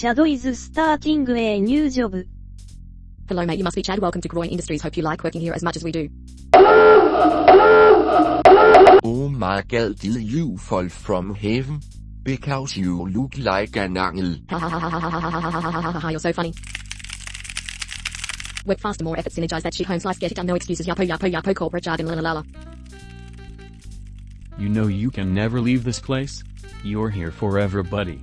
Shadow is starting a new job. Hello mate, you must be Chad. Welcome to Groin Industries. Hope you like working here as much as we do. Oh my god, did you fall from heaven? Because you look like an angel. Ha You're so funny. Work faster, more effort, synergize that shit home slice, get it done, no excuses, yapo yapo yapo corporate jargon, lalala. You know you can never leave this place? You're here forever, buddy.